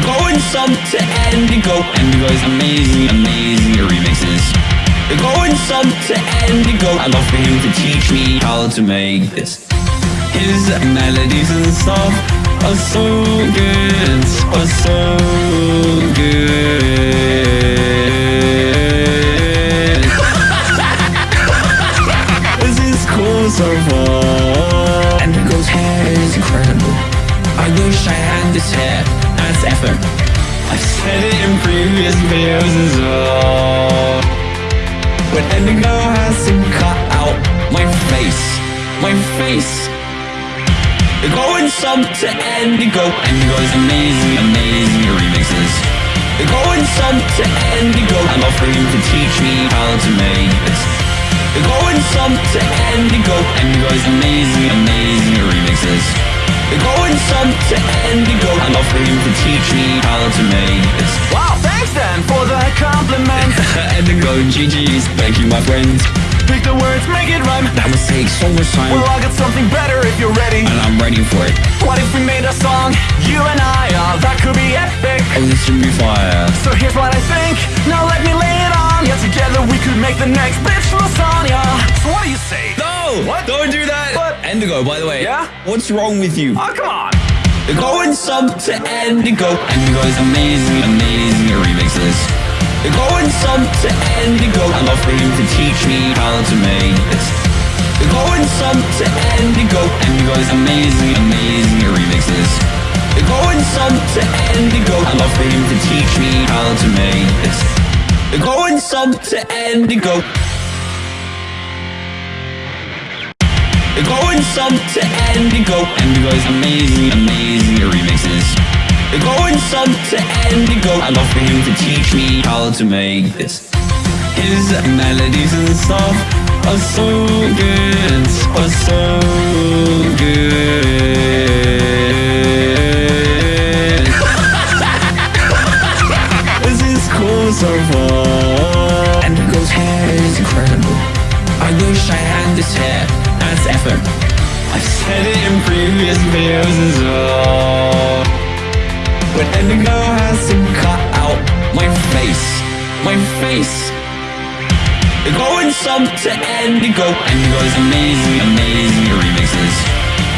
Going sub to Indigo. Indigo's amazing, amazing remixes. Going sub to Indigo. I love for him to teach me how to make this. His melodies and stuff are so good, are so good. this is cool so far. Indigo's hair is incredible. I wish I had this hair as ever. I've said it in previous videos as well. When Indigo has to cut out my face, my face. They're going some to Indigo. Indigo's amazing, amazing remixes. They're going some to Indigo. I love for him to teach me how to make this. They're going some to Indigo. Indigo's amazing, amazing remixes. They're going some to Indigo. I love for him to teach me how to make this. Wow, thanks then for the compliment. Indigo, GG's, thank you, my friends. Pick the words, make it rhyme. That must take so much time, Well, I got something better if you're ready. and I'm ready for it. What if we made a song, you and I? Oh, that could be epic. Oh, this should be fire. So here's what I think. Now let me lay it on. Yeah, together we could make the next bitch lasagna. So what do you say? No! What? Don't do that! What? Indigo, by the way. Yeah? What's wrong with you? Oh, come on. They're going some to Endigo is amazing, amazing remixes. They're going some to Endigo. I love for him to teach me how to make this. They're going some to Endigo Indigo's amazing, amazing remixes. They're going some to Indigo. I love for him to teach me how to make this. They're going some to Indigo. They're going sub to Indigo. Indigo's amazing, amazing remixes. They're going sub to Indigo. I love for him to teach me how to make this. His melodies and stuff are so good, are so good. this is cool so far. Indigo's hair is incredible. I wish I had this hair as ever. I've said it in previous videos as well. When Indigo has to cut out my face, my face. They're going some to Indigo. Indigo's amazing, amazing remixes.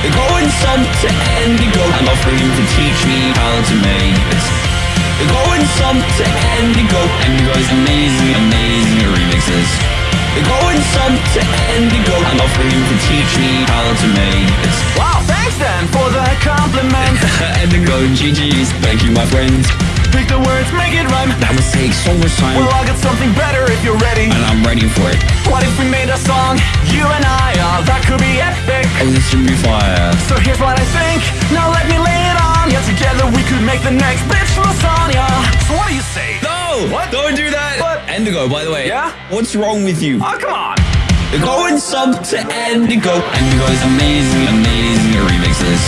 They're going some to Indigo. I'm offering to teach me how to make this. They're going some to Indigo. Indigo's amazing, amazing remixes. They're going some to Indigo. I love for him to teach me how to make this. Wow, thanks then for the compliment. Indigo, GG's, thank you, my friends. Pick the words, make it rhyme. That must take so much time, Well, I'll get something better if you're ready. and I'm ready for it. What if we made a song, you and I? Oh, that could be epic. Oh, this should be fire. So here's what I think. Now let me lay it on. Yeah, together we could make the next bitch lasagna. So what do you say? No! What? Don't do that! What? Indigo, by the way. Yeah? What's wrong with you? Oh, come on. They're going some to Indigo. Indigo's amazing, amazing remixes.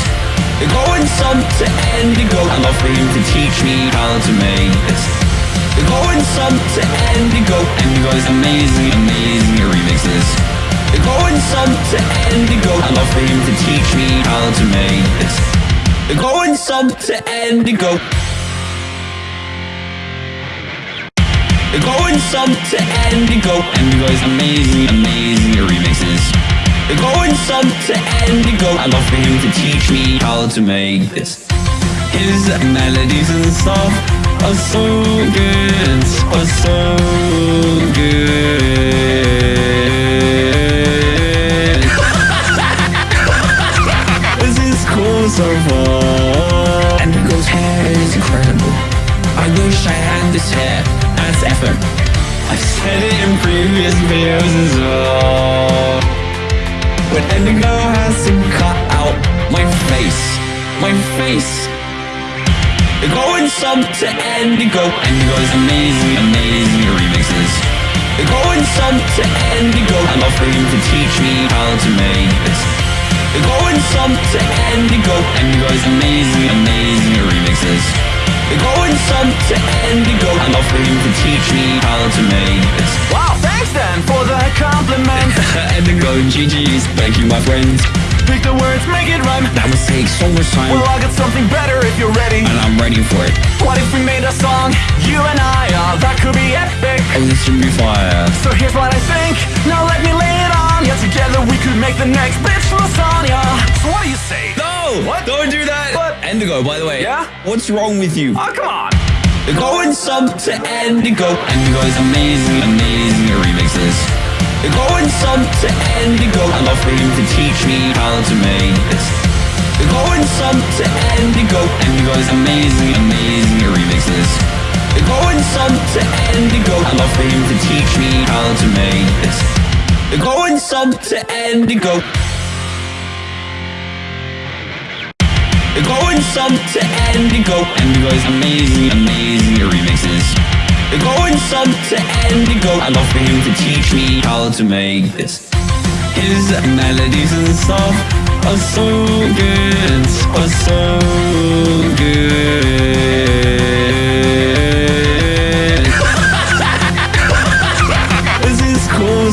They're going some to Indigo. I love for him to teach me how to make this. They're going some to Indigo. Indigo's amazing, amazing remixes. They're going some to Indigo. I love for him to teach me how to make this. They're going some to Indigo. They're going some to Indigo. Indigo's amazing, amazing remixes. They're going some to Indigo. I love for him to teach me how to make this. His melodies and stuff are so good, are so good. this is cool so far. Indigo's hair is incredible. I wish I had this hair ever. I've said it in previous videos as well. When Indigo has to cut out my face, my face. They're going some to Indigo. Indigo's amazing, amazing remixes. They're going some to Indigo. I love for him to teach me how to make this. They're going some to Indigo. Indigo's amazing, amazing remixes. They're going some to Indigo. I for him to teach me how to make this. Wow, thanks then for the compliment. Indigo, GG's, thank you, my friends. Speak the words, make it rhyme. That must take so much time. Well, I'll get something better if you're ready. And I'm ready for it. What if we made a song, you and I? Oh, that could be epic. Oh, this should be fire. So here's what I think. Now let me lay it on ya. Together we could make the next bitch lasagna. So what do you say? No! What? Don't do that! What? Endigo, by the way. Yeah? What's wrong with you? Oh, come on. They're going some to Endigo. Endigo's amazing, amazing remixes. They're going some to Endigo. I love for him to teach me how to make this. They're going some to Endigo. Endigo's amazing, amazing remixes. They're going some to Endigo. I love for him to teach me how to make this. Going some to. They're going some to Endigo. Endigo's amazing, amazing remixes. Going some to Endigo. I love for him to teach me how to make this. His melodies and stuff are so good, are so good.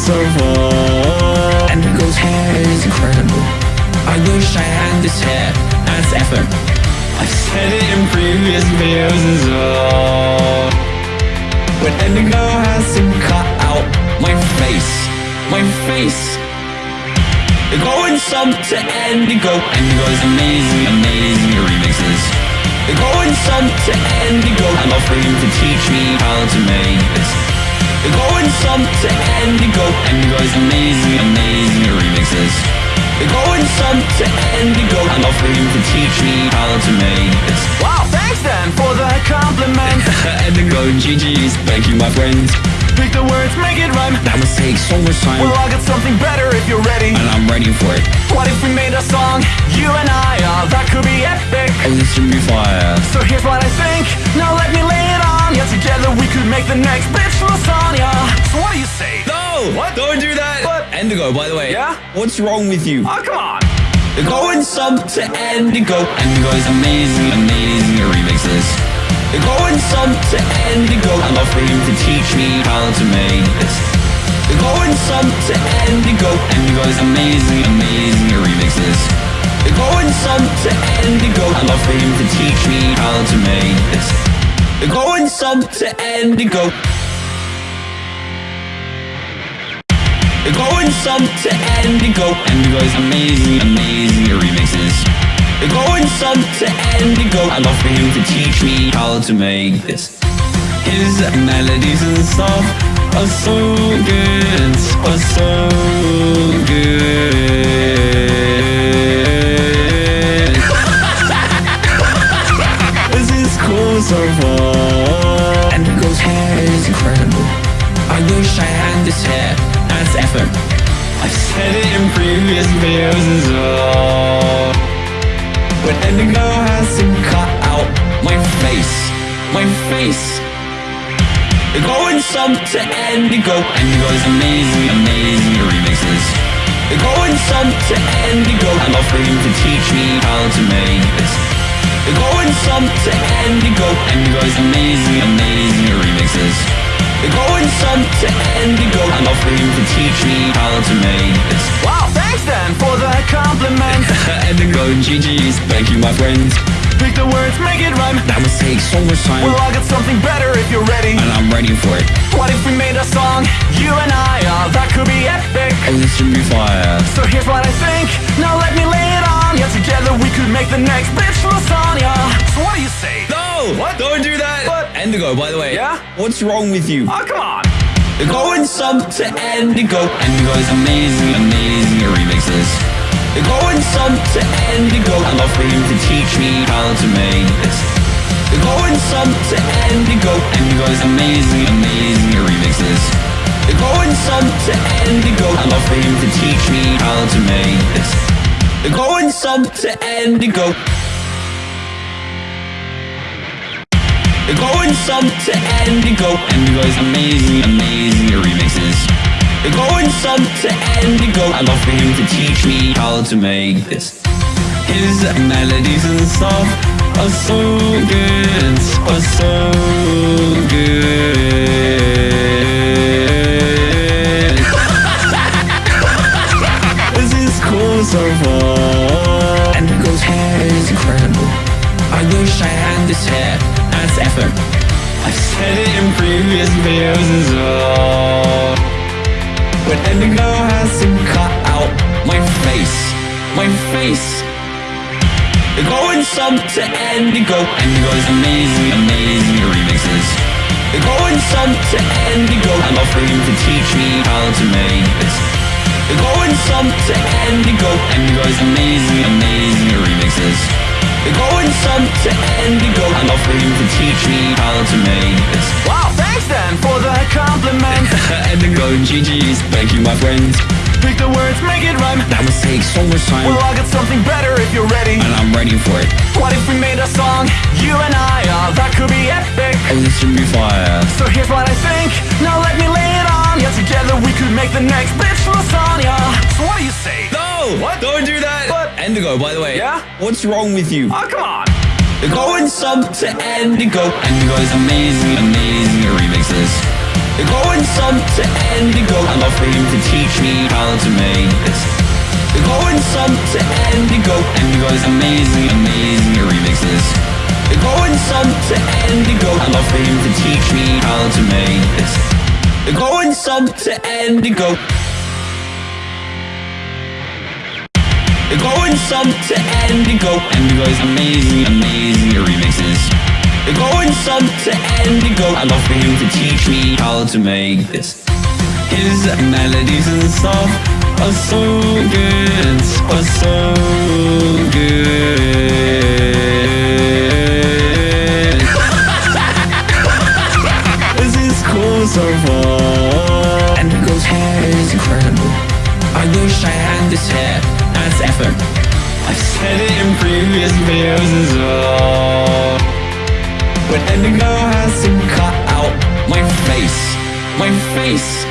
Cool so far. Endigo's hair is incredible. I wish I had this hair as ever. I've said it in previous videos as well. When Indigo has to cut out my face, my face. They're going some to Indigo. Indigo's amazing, amazing remixes. They're going some to Indigo. I love for him to teach me how to make this. They're going some to Indigo. Indigo's amazing, amazing remixes. They're going some to Indigo. I love for him to teach me how to make this. Wow, thanks then for the compliment. Indigo, GG's, thank you, my friends. Speak the words, make it rhyme. That must take so much time, Well, I'll get something better if you're ready. and I'm ready for it. What if we made a song, you and I? Oh, that could be epic. Oh, this should be fire. So here's what I think. Now let me lay it on ya. Together we could make the next bitch lasagna. So what do you say? No! What? Don't do that! What? Indigo, by the way. Yeah? What's wrong with you? Oh, come on. They're going some to Indigo. Indigo's amazing, amazing remixes. They're going some to Indigo. I love for him to teach me how to make this. They're going some to Indigo. Indigo's amazing, amazing remixes. They're going some to Indigo. I love for him to teach me how to make this. Going some to Indigo. Going some to Indigo. Indigo's amazing, amazing remixes. Going some to Indigo. I love for him to teach me how to make this. His melodies and stuff are so good, are so good. So far. Indigo's hair is incredible. I wish I had this hair as ever. I've said it in previous videos as well. When Indigo has to cut out my face, my face. They're going some to Indigo. Indigo's amazing, amazing remixes. They're going some to Indigo. I love for him to teach me how to make this. They're going some to Indigo. Indigo's amazing, amazing remixes. They're going some to Indigo. I love for him to teach me how to make this. Wow, thanks then for the compliment. Indigo, GG's, thank you, my friends. Speak the words, make it rhyme. That must take so much time, Well, I'll get something better if you're ready. and I'm ready for it. What if we made a song, you and I? Oh, that could be epic. Oh, this should be fire. So here's what I think. Now let me lay it on ya. Together we could make the next bitch lasagna. So what do you say? No! What? Don't do that! What? Indigo, by the way. Yeah? What's wrong with you? Oh, come on. They're going some to Indigo. Indigo's amazing, amazing remixes. They're going some to Indigo. I love for him to teach me how to make this. They're going some to Indigo. Indigo's amazing, amazing remixes. They're going some to Indigo. I love for him to teach me how to make this. They're going some to Indigo. They're going some to Indigo. Indigo's amazing, amazing remixes. They're going some to Indigo. I love for him to teach me how to make this. His melodies and stuff are so good, are so good. over And the hair is incredible. I wish I had this hair as ever. I've said it in previous videos as well. But Endigo has to cut out my face My face They're going sub to Endigo. Indigo's amazing, amazing remixes. They're going sub to Endigo. I'm offering to teach me how to make this. They're going some to Indigo. Indigo's amazing, amazing remixes. They're going some to Indigo. I love for him to teach me how to make this. Wow, thanks then for the compliment. Indigo, GG's, thank you my friends. Pick the words, make it rhyme. That must take so much time. Well, I'll get something better if you're ready. and I'm ready for it. What if we made a song, you and I? Oh, that could be epic. Oh, this should be fire. So here's what I think. Now let me lay it on ya. Together we could make the next bitch lasagna. So what do you say? No! What? Don't do that! What? Indigo, by the way. Yeah? What's wrong with you? Oh, come on. They're going some to Endigo. Indigo's amazing, amazing remixes. They're going some to Indigo. I love for him to teach me how to make this. They're going some to Indigo. Indigo's amazing, amazing remixes. They're going some to Endigo. I love for him to teach me how to make this. They're going some to Indigo. They're going some to Indigo. Indigo's amazing, amazing remixes. They're going some to Indigo. I love for him to teach me how to make this. His melodies and stuff are so good, are so good. Cool so far. Indigo's hair is incredible. I wish I had this hair as effort. I've said it in previous videos as well. But Indigo has to cut out my face, my face.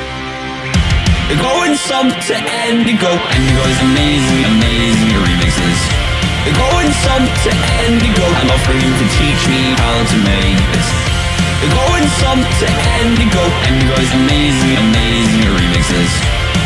They're going some to Indigo. Indigo's amazing, amazing remixes. They're going some to Indigo. I love for him to teach me how to make this. They're going some to Indigo. Indigo's amazing, amazing remixes.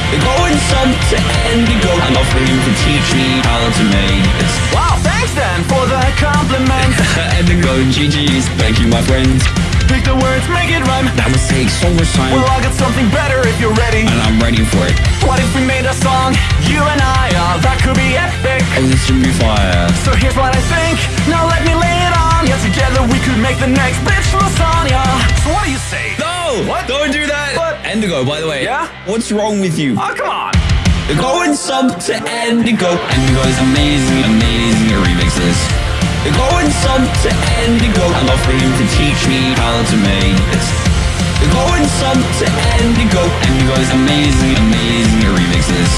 They're going some to Indigo. I love for him to teach me how to make this. Wow, thanks then for the compliment. Indigo, GG's, thank you my friends. Pick the words, make it rhyme. That must take so much time. Well, I'll get something better if you're ready. and I'm ready for it. What if we made a song, you and I? Oh, that could be epic. Oh, this should be fire. So here's what I think. Now let me lay it on ya. Together we could make the next bitch lasagna. So what do you say? No! What? Don't do that! What? Endigo, by the way. Yeah? What's wrong with you? Oh, come on. They're going some to Endigo. Indigo's amazing, amazing remixes. They're going some to Indigo. I love for him to teach me how to make this. They're going some to Indigo. Indigo's amazing, amazing remixes.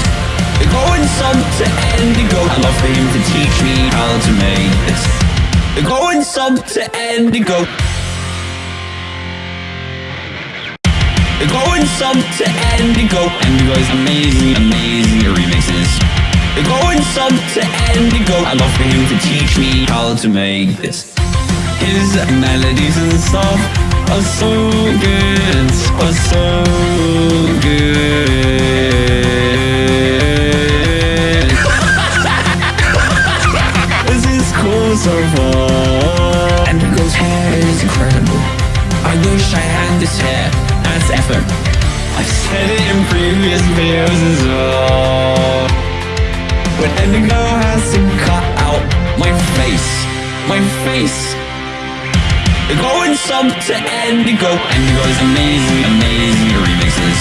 They're going some to Endigo. I love for him to teach me how to make this. They're going sub to Indigo. They're going sub to Indigo. Indigo's amazing, amazing remixes. They're going sub to Indigo. I love for him to teach me how to make this. His melodies and stuff are so good, are so good. this is cool so far. Effort. I've said it in previous videos as well. But Indigo has to cut out my face, my face. They're going some to Indigo. Indigo's amazing, amazing remixes.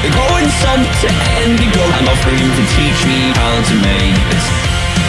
They're going some to Indigo. I'm him to teach me how to make this.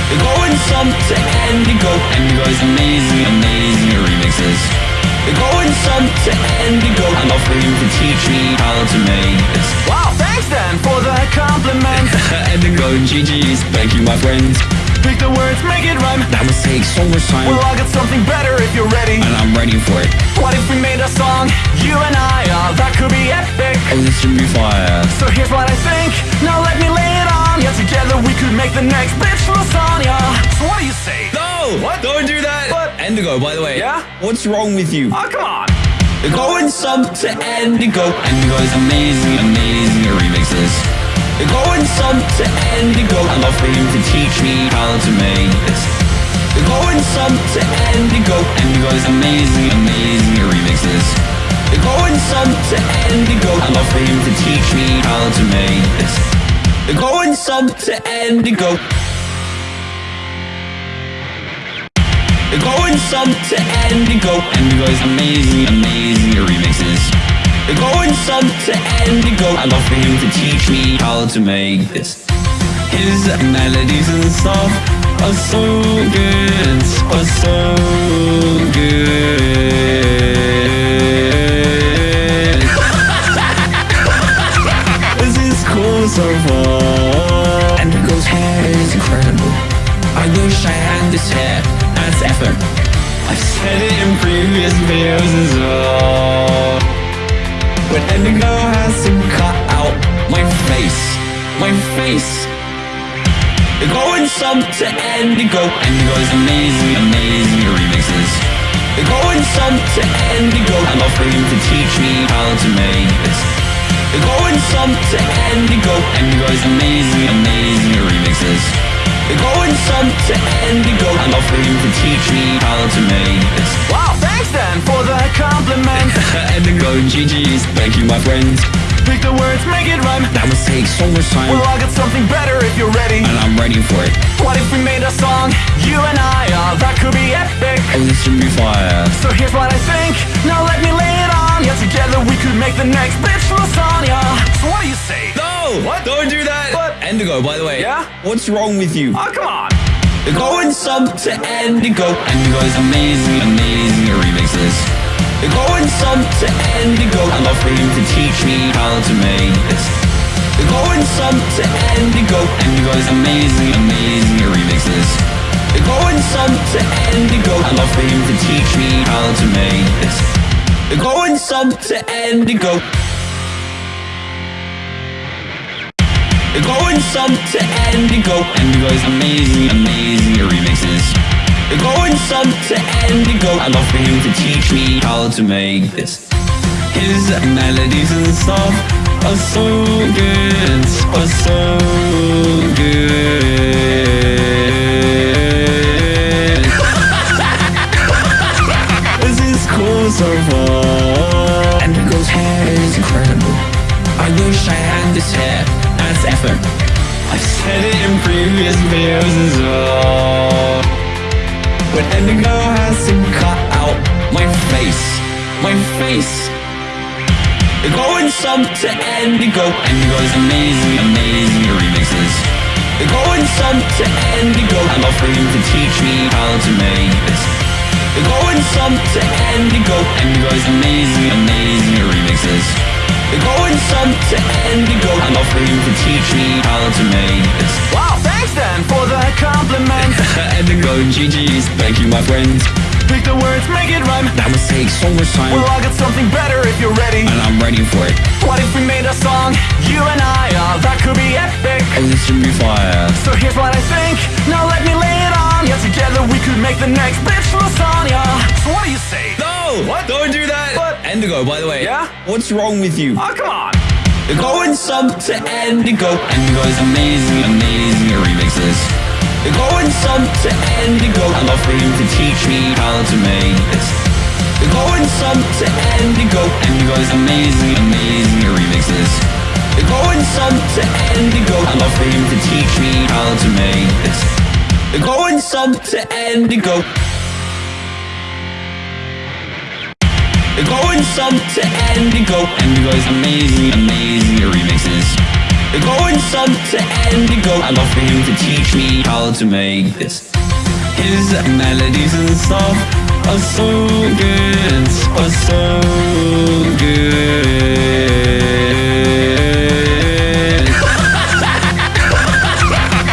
They're going some to Indigo. Indigo's amazing, amazing remixes. They're going some to Indigo. I love for you to teach me how to make this. Wow, thanks then for the compliment. Indigo, GG's, thank you my friends. Pick the words, make it rhyme. That must take so much time. Well, I'll get something better if you're ready. and I'm ready for it. What if we made a song, you and I? Oh, that could be epic. Oh, this should be fire. So here's what I think. Now let me lay it on Yeah, Together we could make the next bitch lasagna. So what do you say? What? Don't do that! What? Indigo, by the way. Yeah? What's wrong with you? Oh, come on. They're going some to Indigo. Indigo's amazing, amazing remixes. They're going some to Indigo. I love for him to teach me how to make this. Going some to Indigo. Indigo's amazing, amazing remixes. Going some to Indigo. I love for him to teach me how to make this. Going some to Indigo. Going sub to Indigo. Indigo's amazing, amazing remixes. Going sub to Indigo. I love for him to teach me how to make this. His melodies and stuff are so good, are so good. this is cool so far. 7. I've said it in previous videos as well. But Endigo has to cut out my face. My face. They're going sub to Endigo. Endigo is amazing, amazing remixes. They're going sub to Endigo. I'm offering to teach me how to make this. They're going sub to Endigo. Endigo is amazing, amazing remixes. Going some to Indigo. I for him to teach me how to make this. Wow, thanks then for the compliment. Indigo, GG's, thank you, my friends. Pick the words, make it rhyme. That would take so much time, Well, I'll get something better if you're ready. and I'm ready for it. What if we made a song, you and I? Oh, that could be epic. Oh, this should be fire. So here's what I think. Now let me lay it on. Yeah, together we could make the next bitch lasagna. So what do you say? No! What? Don't do that! What? Indigo, by the way. Yeah? What's wrong with you? Oh, come on. Going sub to Endigo. Endigo is amazing, amazing remixes. Going sub to Endigo. I love for him to teach me how to make this. Going some to Indigo. Indigo's amazing, amazing remixes. Going sub to Endigo. I love for him to teach me how to make this. Going sub to Indigo. Going some to Indigo. Indigo's amazing, amazing remixes. Going some to Indigo. I love for him to teach me how to make this. His melodies and stuff are so good, are so good. this is cool so far. Indigo's hair is incredible. I wish I had this hair as ever. I've said it in previous videos as well. But Indigo has to cut out my face, my face. They're Going some to Indigo. Indigo's amazing, amazing remixes. They're Going some to Indigo. I love for him to teach me how to make this. They're Going some to Indigo. Indigo's amazing, amazing remixes. Going some to Indigo. I love for him to teach me how to make this. Wow, thanks then for the compliment. Indigo, GG's, thank you, my friends. Pick the words, make it rhyme. That would take so much time, Well, I'll get something better if you're ready. and I'm ready for it. What if we made a song, you and I? Oh, that could be epic. Oh, this should be fire. So here's what I think. Now let me lay it on. Yeah, together we could make the next bitch lasagna. So what do you say? No! What? Don't do that! What? Indigo, by the way. Yeah? What's wrong with you? Oh, come on. Going sub to Endigo. Endigo is amazing, amazing remixes. Going sub to Endigo. I love for him to teach me how to make this. Going some to Indigo. Indigo's amazing, amazing remixes. Going sub to Endigo. I love for him to teach me how to make this. Going sub to Indigo. Going sub to Endigo Indigo. Indigo's amazing, amazing remixes. They're Going sub to Indigo. I love for him to teach me how to make this. His melodies and stuff are so good, are so good.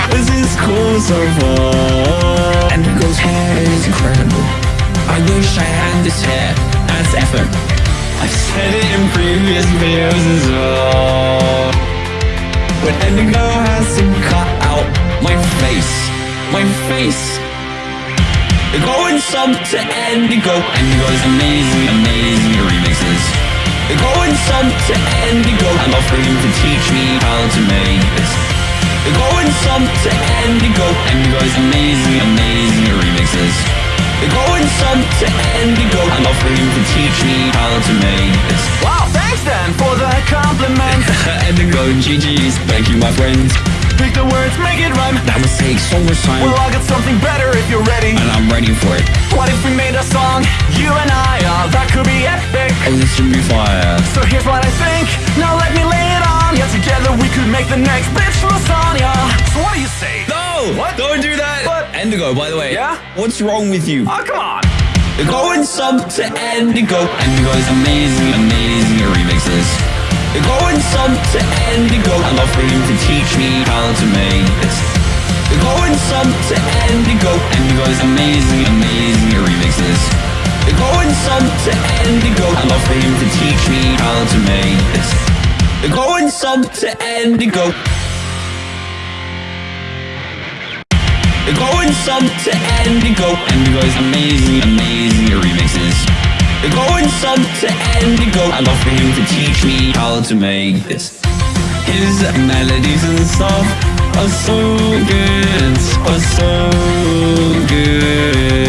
this is cool so far. Said it in previous videos as well. But Indigo has to cut out my face, my face. Going some to Indigo. Indigo's amazing, amazing remixes. Going some to Indigo. I love for him to teach me how to make this. They're going some to Indigo. Indigo's amazing, amazing remixes. They're going some to Indigo. I'd love for him to teach me how to make this. Wow, thanks then for the compliment. Indigo, GG's, thank you, my friends. Pick the words, make it rhyme. That must take so much time, Well, I'll get something better if you're ready. and I'm ready for it. What if we made a song, you and I? Oh, that could be epic. Oh, this should be fire. So here's what I think. Now let me lay it on. Yeah, together we could make the next bitch lasagna. So what do you say? No! What? Don't do that! What? Indigo, by the way. Yeah? What's wrong with you? Oh, come on. They're going some to Endigo. Endigo is amazing, amazing remixes. They're going some to Endigo. I'd love for him to teach me how to make this. They're going some to Endigo. Endigo is amazing, amazing remixes. They're going some to Endigo. I'd love for him to teach me how to make this. They're going some to Indigo. They're going sub to Indigo. Indigo's amazing, amazing remixes. They're going sub to Indigo. I'd love for him to teach me how to make this. His melodies and stuff are so good, are so good.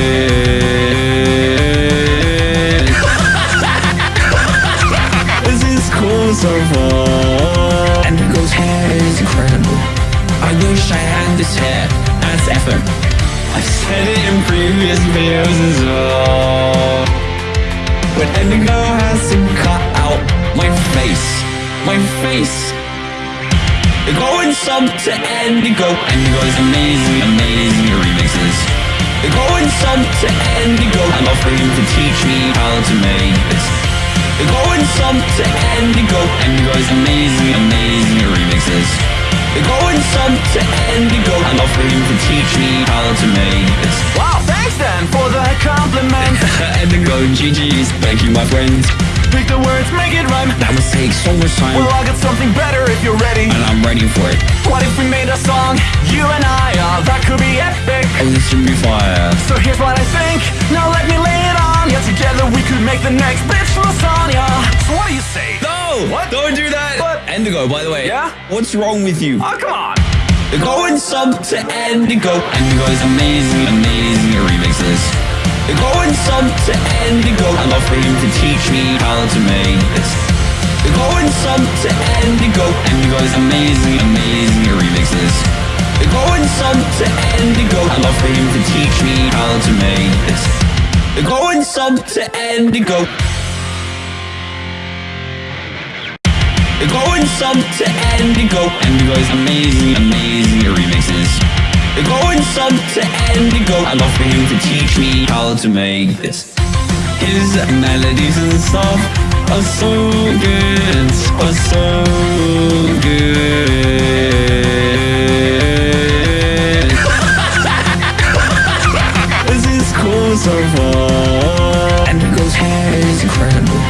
this is cool so far. Ever. I've said it in previous videos as well. But Indigo has to cut out my face, my face. They're going some to Indigo. Indigo's amazing, amazing remixes. They're going some to. I'd love for him to teach me how to make this. They're going some to Indigo. Indigo's amazing, amazing remixes. They're going some to Indigo. I'd love for to teach me how to make this. Wow, thanks then for the compliment. Indigo, GG's, thank you, my friends. Pick the words, make it rhyme. That must take so much time, Well, I'll get something better if you're ready. and I'm ready for it. What if we made a song, you and I? Oh, that could be epic. Oh, this should be fire. So here's what I think. Now let me lay it on. Yeah, together we could make the next bitch lasagna. So what do you say? What? Don't do that! What? Indigo, by the way. Yeah? What's wrong with you? Oh, come on. They're going some to Endigo is amazing, amazing remixes. They're going some to Endigo. I'd love for him to teach me how to make this. They're going some to Indigo. Indigo's amazing, amazing remixes. They're going some to Endigo. I'd love for him to teach me how to make this. They're going some to Indigo. They're going sub to Indigo. Indigo's amazing, amazing remixes. They're going sub to Indigo. I'd love for him to teach me how to make this. His melodies and stuff are so good, are so good. this is cool so far. Indigo's hair is incredible.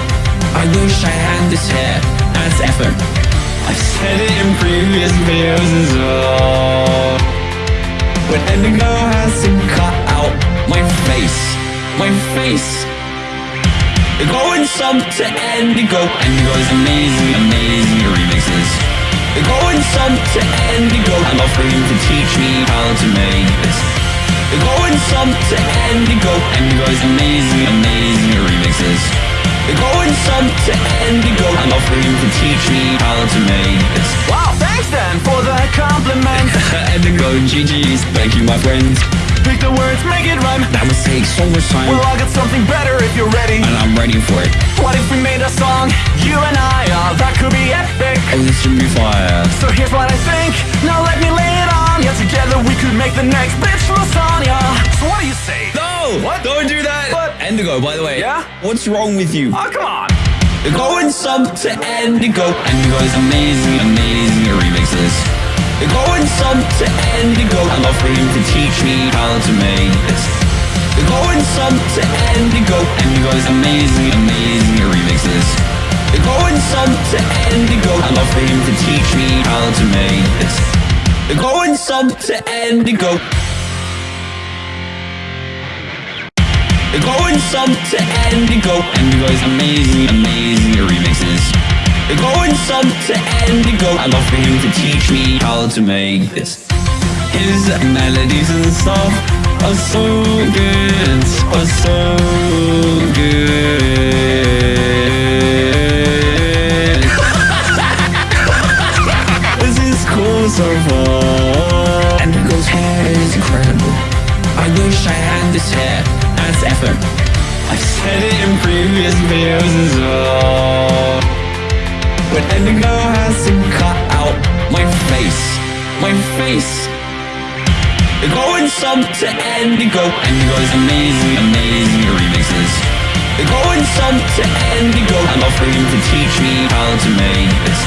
I wish I had this hair I've said it in previous videos as well. But Indigo has to cut out my face, my face. They're going some to Indigo. Indigo's amazing, amazing remixes. They're going some to Indigo. I'm offering to teach me how to make this. They're going some to Indigo. Indigo's amazing, amazing remixes. They're going some to Indigo. Love for him to teach me how to make this. Wow, thanks then for the compliment. Indigo, GG's, thank you, my friends. Pick the words, make it rhyme. That must take so much time, Well, I'll get something better if you're ready. and I'm ready for it. What if we made a song, you and I? Oh, that could be epic. Oh, this should be fire. So here's what I think. Now let me lay it on. Yeah, together we could make the next bitch lasagna. So what do you say? No! What? Don't do that! What? Indigo, by the way. Yeah? What's wrong with you? Oh, come on. They're going some to Endigo is amazing, amazing remixes. They're going some to Endigo. I'd love for him to teach me how to make this. They're going some to Endigo Indigo's amazing, amazing remixes. They're going some to Indigo. I'd love for him to teach me how to make this. They're going some to Indigo. They're going sub to Indigo. Indigo's amazing, amazing remixes. Going sub to Indigo. I love for him to teach me how to make this. His melodies and stuff are so good, are so good. this is cool so far. Indigo's hair is incredible. I wish I had this hair as ever. I've said it in previous videos as well. But Indigo has to cut out my face, my face. They're Going some to Indigo. Indigo's amazing, amazing remixes. They're Going some to Indigo. I'm offering him to teach me how to make this.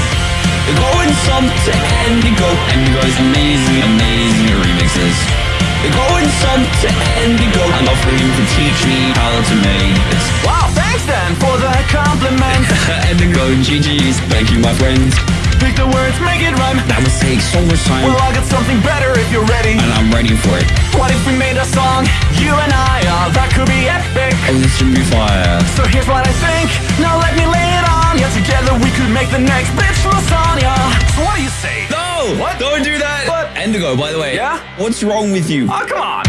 They're Going some to Indigo. Indigo's amazing, amazing remixes. Going some to Indigo. I love for him to teach me how to make this. Wow, thanks then for the compliment. Indigo GG's, thank you my friends. Pick the words, make it rhyme. That must take so much time. Well, I'll get something better if you're ready. and I'm ready for it. What if we made a song, you and I? Oh, that could be epic. Oh, this should be fire. So here's what I think. Now let me lay it on ya. Together we could make the next bitch lasagna. So what do you say? No! What? Don't do that! What? Indigo, by the way. Yeah? What's wrong with you? Oh, come on.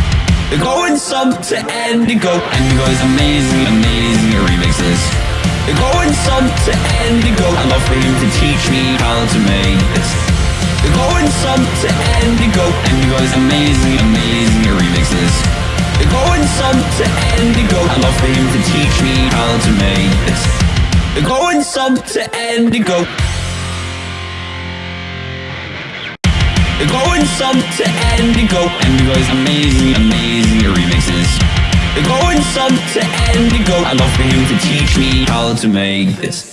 They're going sub to Endigo. Endigo is amazing, amazing remixes. They're going sub to Endigo. I love for him to teach me how to make this. Going some to Indigo. Indigo's amazing, amazing remixes. Going sub to Endigo. I love for him to teach me how to make this. They're going sub to Indigo. Going sub to Indigo. Indigo's amazing, amazing remixes. Going sub to Indigo. I love for him to teach me how to make this.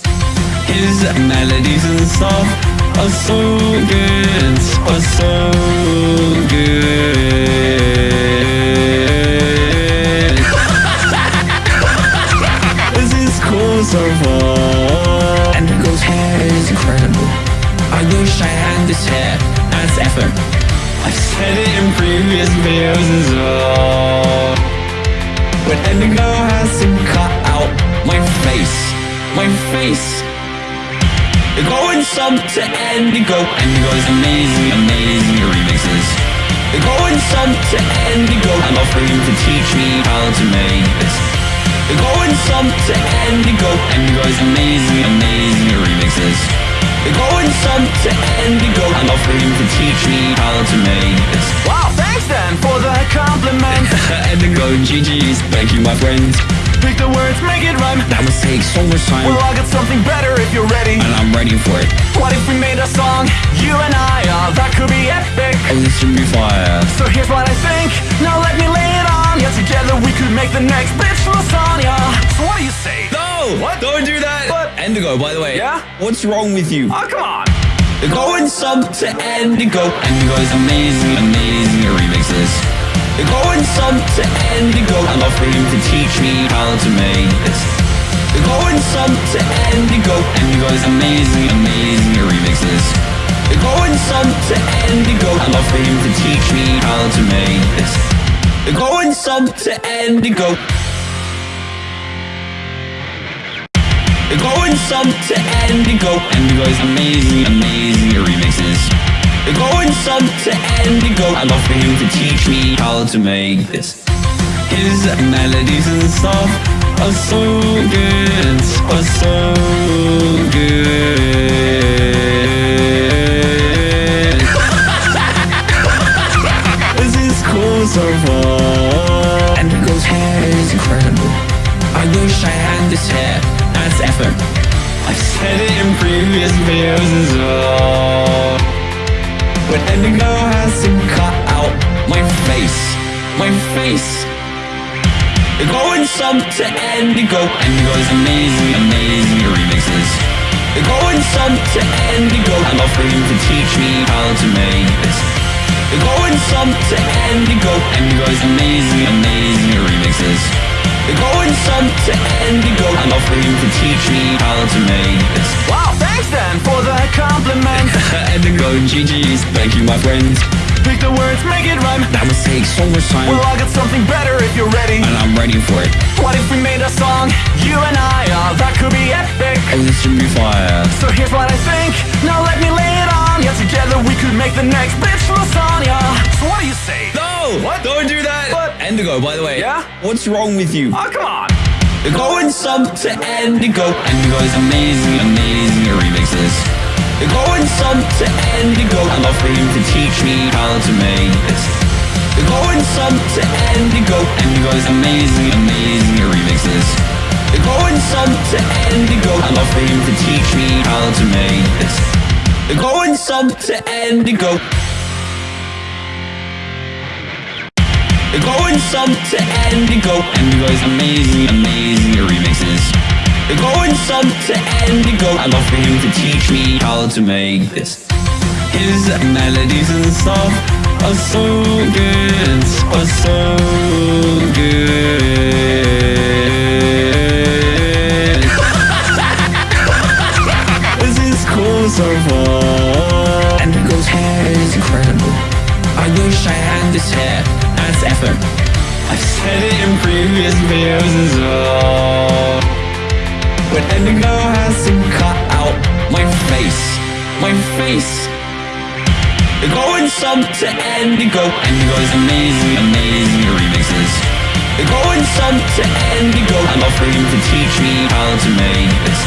His melodies and stuff are so good, are so good. this is cool so far. 7. I've said it in previous videos as well. But Endigo has to cut out my face. My face. You're going sub to Endigo. Endigo is amazing, amazing remixes. You're going sub to Endigo. I'm offering you to teach me how to make this. You're going sub to Endigo. Endigo is amazing, amazing remixes. Going some to Indigo. I'm him to teach me how to make this. Wow, thanks then for the compliment. Indigo GG's, thank you my friends. Pick the words, make it rhyme. That must take so much time. Well, I'll get something better if you're ready. and I'm ready for it. What if we made a song, you and I? Oh, that could be epic. Oh, this should be fire. So here's what I think. Now let me lay it on ya. Together we could make the next bitch lasagna. So what do you say? No! What? Don't do that! What? Indigo, by the way. Yeah? What's wrong with you? Oh, come on. They're Going some to Indigo. Indigo's amazing, amazing remixes. They're Going some to Endigo. I love for him to teach me how to make this. They're Going some to Indigo. Indigo's amazing, amazing remixes. They're Going some to Endigo. I love for him to teach me how to make this. They're going sub to Indigo. Going sub to Indigo. Indigo's amazing, amazing remixes. They're going sub to Indigo. I love for him to teach me how to make this. His melodies and stuff are so good, are so good. So far. Indigo's hair is incredible. I wish I had this hair as ever. I've said it in previous videos as well. But Indigo has to cut out my face, my face. They're Going some to Indigo. Indigo's amazing, amazing remixes. They're Going some to Indigo. I love for him to teach me how to make this. Going some to Indigo. Indigo's amazing, amazing remixes. Going some to Indigo. I love for him to teach me how to make this. Wow, thanks then for the compliment. Indigo GG's, thank you my friends. Pick the words, make it rhyme. That must take so much time. Well, I'll get something better if you're ready. and I'm ready for it. What if we made a song, you and I? Oh, that could be epic. Oh, this should be fire. So here's what I think, now let me lay it on ya Together we could make the next bitch lasagna So what do you say? No! What? Don't do that! What? Endigo, by the way. Yeah? What's wrong with you? Oh, come on! Going sub to Endigo. Endigo's amazing, amazing remixes. Going sub to Endigo. I love for him to teach me how to make this. Going sub to Endigo. Endigo is amazing, amazing remixes. Going sub to Endigo. I love for him to teach me how to make this. Going sub to Endigo. Going sub to Endigo. Endigo's amazing, amazing remixes. Going sub to Endigo. I love for him to teach me how to make this. His melodies and stuff are so good, are so good. This hair as ever. I've said it in previous videos as well. But Endigo has to cut out my face, my face. They're Going sub to Endigo. Endigo's amazing, amazing remixes. They're Going sub to Endigo. I love for him to teach me how to make this.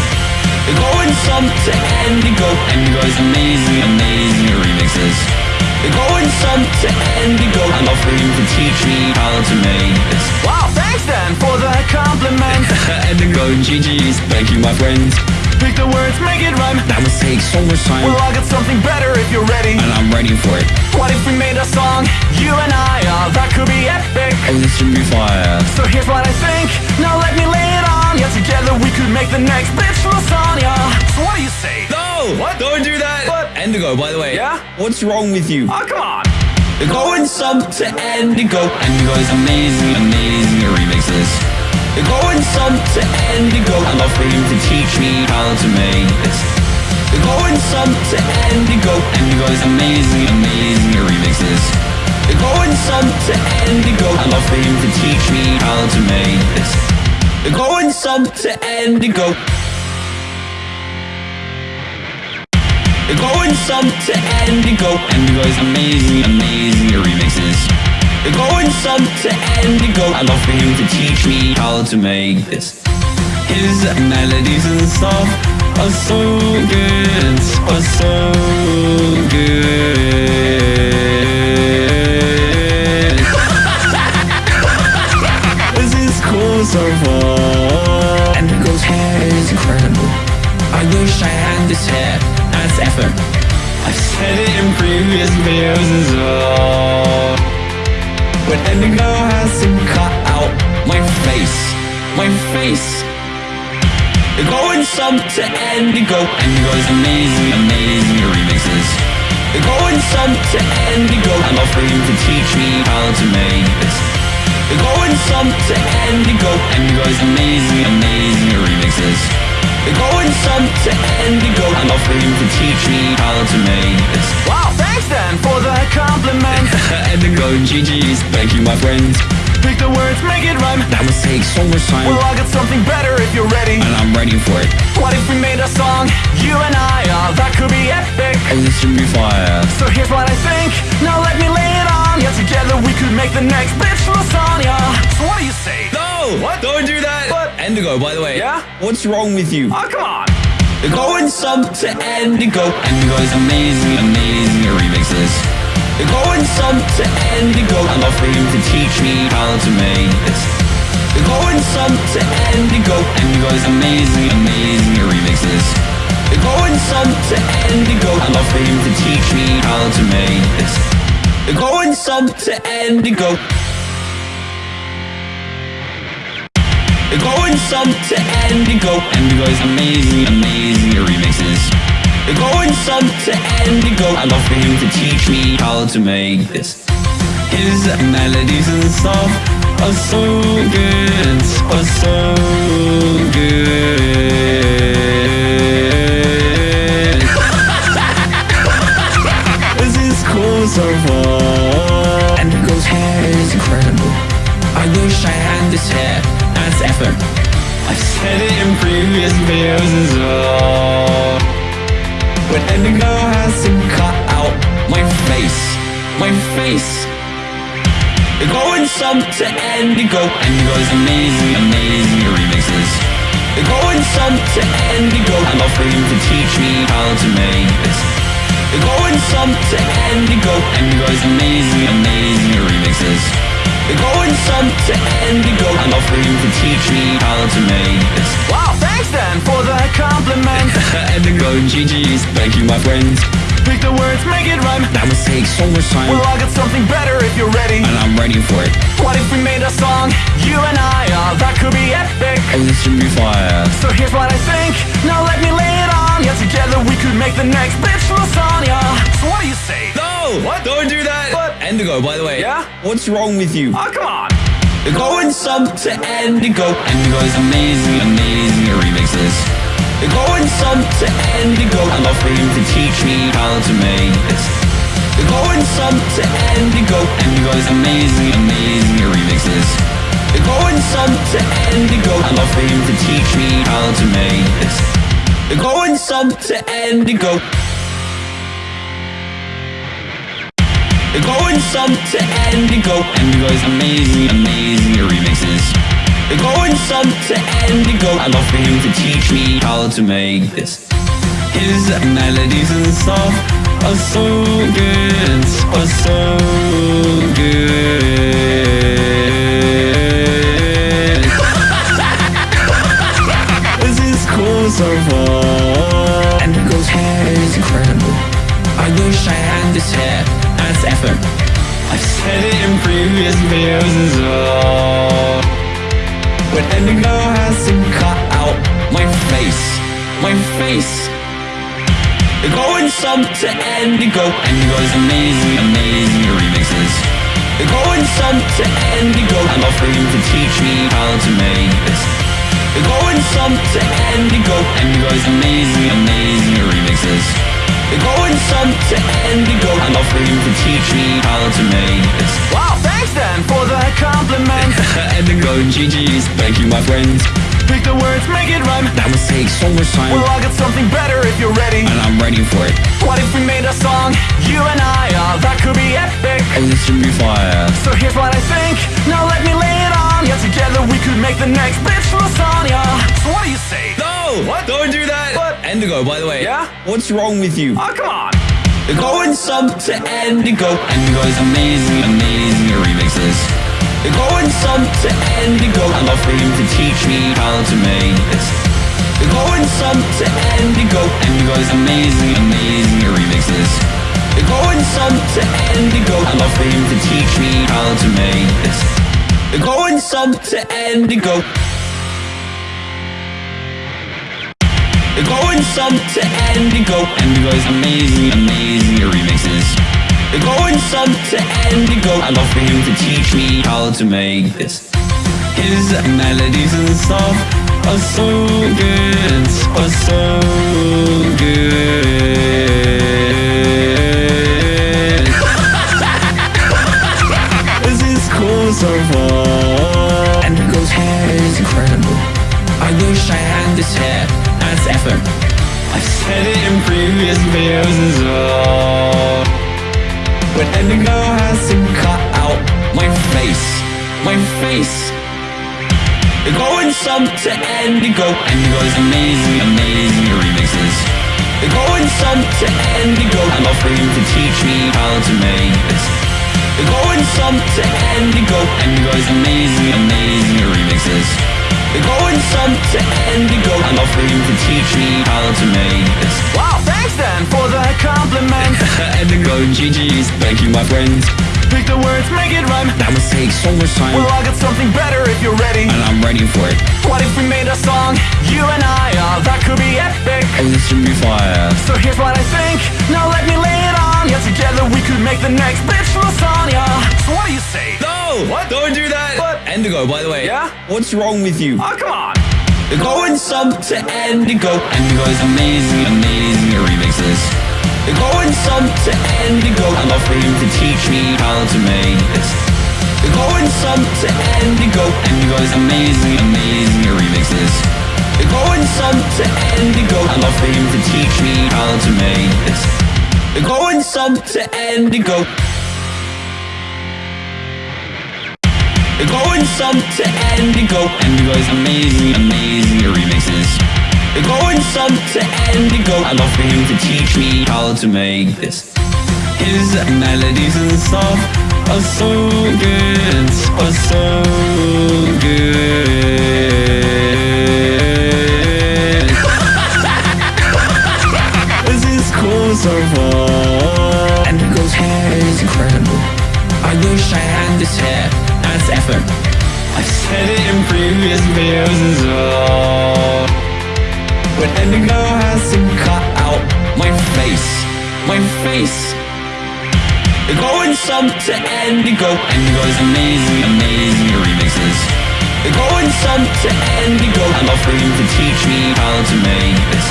They're Going sub to Endigo. Endigo's amazing, amazing remixes. Going sub to Endigo. I love for him to teach me how to make this. Wow, thanks then for the compliment Endigo, GG's, thank you my friends. Pick the words, make it rhyme That would take so much time, Well, I'll get something better if you're ready and I'm ready for it. What if we made a song, you and I, oh, that could be epic Oh, this should be fire. So here's what I think, now let me lay it on ya Together we could make the next bitch lasagna So what do you say? No! What? Don't do that! What? Endigo, by the way. Yeah? What's wrong with you? Oh, come on! Going sub to Endigo. Endigo is amazing, amazing remixes. Going sub to Endigo. I love for him to teach me how to make this. Going sub to Endigo. Endigo's amazing, amazing remixes. Going sub to Endigo. I love for him to teach me how to make this. Going sub to Endigo. Going sub to Endigo. Endigo's amazing, amazing remixes. They're Going sub to Endigo. I love for him to teach me how to make this. His melodies and stuff are so good, are so good. this is cool so far. Endigo's hair is incredible. I wish I had this hair I've said it in previous videos as well. But Endigo has to cut out my face, my face. Going sub to Endigo. Endigo's amazing, amazing remixes. Going sub to Endigo. I'm offering to teach me how to make this. Going sub to Endigo. Endigo's amazing, amazing remixes. Going sub to Endigo. I love for him to teach me how to make this. Wow, thanks then for the compliment Endigo, GG's, thank you my friends. Pick the words, make it rhyme That would take so much time, Well, I'll get something better if you're ready and I'm ready for it. What if we made a song, you and I, oh, that could be epic Oh, this should be fire. So here's what I think, now let me lay it on ya Together we could make the next bitch lasagna So what do you say? No! What? Don't do that! What? Endigo, by the way. Yeah? What's wrong with you? Oh, come on! Going sub to Endigo. Endigo Endigo's amazing, amazing remixes. Going sub to Endigo. I love for him to teach me how to make this. Going sub to Endigo. Endigo's amazing, amazing remixes. Going sub to Endigo. I love for him to teach me how to make this. Going sub to Going sub to Endigo. Endigo's amazing, amazing remixes. Going sub to Endigo. I love for him to teach me how to make this. His melodies and stuff are so good, are so good. this is cool so far. Endigo's hair is incredible. I wish I had this hair ever. I've said it in previous videos as well. But Endigo has to cut out my face, my face. They're going some to Endigo, Endigo's amazing, amazing remixes. They're going some to Endigo, for him to teach me how to make this. They're going some to Endigo, Endigo's amazing, amazing remixes. They're going some to love for him to teach me how to make this. Wow, thanks then for the compliment. Endigo, GG's, thank you my friends. Pick the words, make it rhyme. That must take so much time, Well, I'll get something better if you're ready. and I'm ready for it. What if we made a song, you and I? Oh, that could be epic. Oh, this should be fire. So here's what I think. Now let me lay it on. Yeah, together we could make the next bitch lasagna. So what do you say? No! What? Don't do that! What? Endigo, by the way. Yeah? What's wrong with you? Oh, come on. They're going some to Endigo. Endigo's amazing, amazing at remixes. They're going some to Endigo. I'd love for him to teach me how to make this. They're going some to Endigo. Endigo's amazing, amazing at remixes. They're going some to Endigo. I'd love for him to teach me how to make this. They're going some to Endigo. They're going sub to Endigo. Endigo's amazing, amazing remixes. They're going sub to Endigo. I'd love for him to teach me how to make this. His melodies and stuff are so good, are so good. It in previous videos as well. But Endigo has to cut out my face, my face. They're going some to Endigo. Endigo's amazing, amazing remixes. They're going some to. I'd love for to teach me how to make this. They're going some to Endigo. Endigo's amazing, amazing remixes. They're going some to Endigo. I'd love for to teach me how to make this. Wow, thanks then for the compliment. Endigo, GG's, thank you my friends. Pick the words, make it rhyme. That must take so much time, Well, I'll get something better if you're ready. and I'm ready for it. What if we made a song, you and I? Oh, that could be epic. Oh, this should be fire. So here's what I think. Now let me lay it on. Yeah, together we could make the next bitch lasagna. So what do you say? No! What? Don't do that! What? Endigo, by the way. Yeah? What's wrong with you? Oh, come on. They're going some to Endigo is amazing, amazing remixes. They're going some to Endigo. I'd love for him to teach me how to make this. They're going some to Endigo Endigo's amazing, amazing remixes. They're going some to Endigo. I'd love for him to teach me how to make this. They're going some to Endigo. Going some to Endigo. Endigo's amazing, amazing remixes. They're going some to Endigo. I'd love for him to teach me how to make this. His melodies and stuff are so good, are so good. this is cool so far. Endigo's hair is incredible. I wish I had this hair ever. I've said it in previous videos as well. But Endigo has to cut out my face, my face. They're going some to Endigo. Endigo's amazing, amazing remixes. They're going some to Endigo. I'm offering to teach me how to make this. They're going some to Endigo. Endigo's amazing, amazing remixes. They're going some to Endigo. For him to teach me how to make this. Wow, thanks then for the compliment. Endigo, GG's, thank you my friends. Pick the words, make it rhyme. That must take so much time, Well, I'll get something better if you're ready. and I'm ready for it. What if we made a song, you and I? Oh, that could be epic. Oh, this should be fire. So here's what I think. Now let me lay it on. Yeah, together we could make the next bitch lasagna. So what do you say? No! What? Don't do that! What? Endigo, by the way. Yeah? What's wrong with you? Oh, come on. They're going some to Endigo. Endigo's amazing, amazing remixes. They're going some to love for him to teach me how to make this. They're going some to Endigo. Endigo's amazing, amazing remixes. We're going some to Endigo. I love for him to teach me how to make this. Going some to Endigo. We're going some to Endigo. Endigo's amazing, amazing remixes. We're going some to Endigo. I love for him to teach me how to make this. His melodies and stuff are so good, are so good. this is cool so far. Endigo's hair is incredible. I wish I had this hair as ever. I've said it in previous videos as well. But Endigo has to cut out my face, my face. We're going some to Endigo. Endigo's amazing, amazing remixes. We're going some to Endigo. I love for him to teach me how to make this.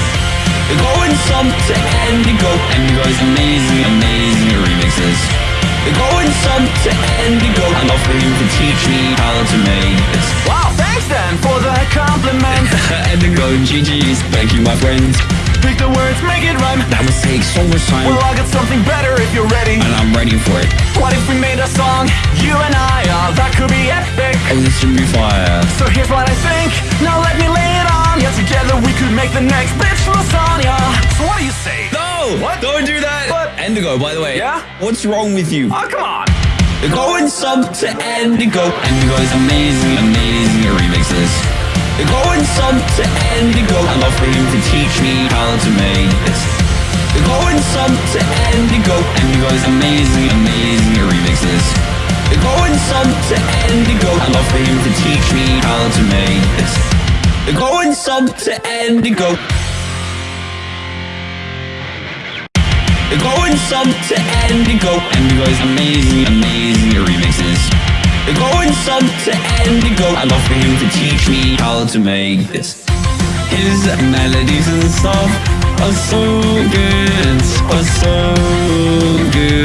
We're going some to Endigo. Endigo's amazing, amazing remixes. We're going some to Endigo. I love for him to teach me how to make this. Wow, thanks then for the compliment. Endigo, GG's, thank you, my friends. Pick the words, make it rhyme. That must take so much time, Well, I'll get something better if you're ready. and I'm ready for it. What if we made a song, you and I? Oh, that could be epic. Oh, this should be fire. So here's what I think. Now let me lay it on you. Together we could make the next bitch lasagna. So what do you say? No! What? Don't do that! What? Endigo, by the way. Yeah? What's wrong with you? Oh, come on. We're going sub to Endigo. Endigo is amazing, amazing at remixes. Going sub to Endigo. I love for him to teach me how to make this. Going sub to Endigo. Endigo Endigo's amazing, amazing at remixes. Going some to Endigo. I love for him to teach me how to make this. Going sub to Endigo. We're going some to Endigo. Endigo's amazing, amazing remixes. We're going some to Endigo. I love for him to teach me how to make this. His melodies and stuff are so good, are so good.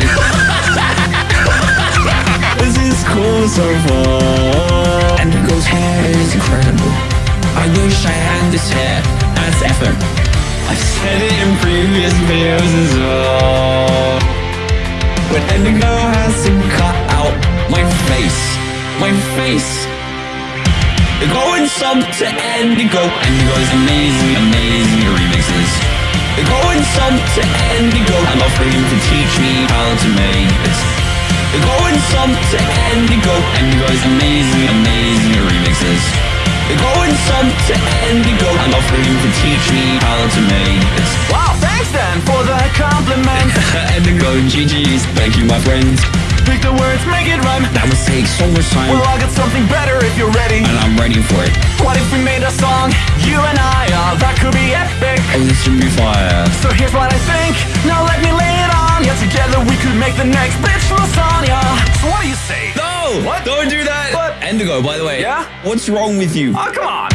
this is cool so far. Endigo's hair is incredible. I wish I had this hair as ever. I've said it in previous videos as well. But Endigo has to cut out my face, my face. We're going some to Endigo. Endigo's amazing, amazing remixes. We're going some to Endigo. I love for him to teach me how to make this. We're going some to Endigo. Endigo's amazing, amazing remixes. We're going some to Endigo. I love for him to teach me how to make this. Wow, thanks then for the compliment. Endigo, GG's, thank you, my friends. Pick the words, make it rhyme. That must take so much time, Well, I'll get something better if you're ready. and I'm ready for it. What if we made a song, you and I? Oh, that could be epic. Oh, this should be fire. So here's what I think. Now let me lay it on you. Together we could make the next bitch lasagna. So what do you say? No! What? Don't do that! What? Endigo, by the way. Yeah? What's wrong with you? Oh, come on.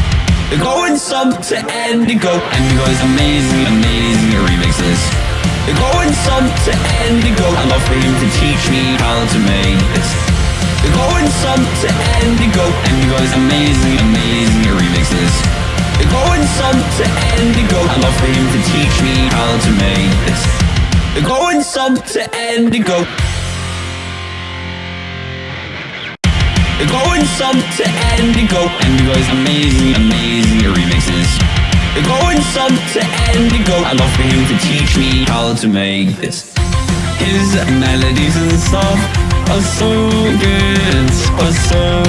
We're going some to Endigo. Endigo's amazing, amazing at remixes. We're going some to Endigo. I love for him to teach me how to make this. We're going some to Endigo. Endigo's amazing, amazing at remixes. We're going some to Endigo. I love for him to teach me how to make this. We're going some to Endigo. Going sub to Endigo. Endigo's amazing, amazing remixes. Going sub to Endigo. I love for him to teach me how to make this. His melodies and stuff are so good, are so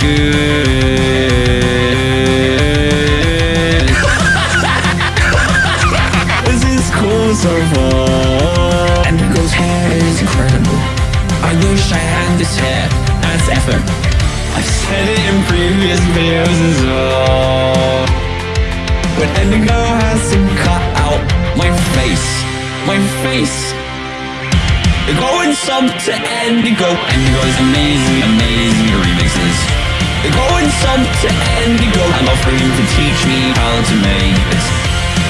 good. this is cool so far. Endigo's hair is incredible. I wish I had this hair I've said it in previous videos as well. But Endigo has to cut out my face, my face. We're going some to Endigo. Endigo's amazing, amazing remixes. We're going some to Endigo. I'm offering him to teach me how to make this.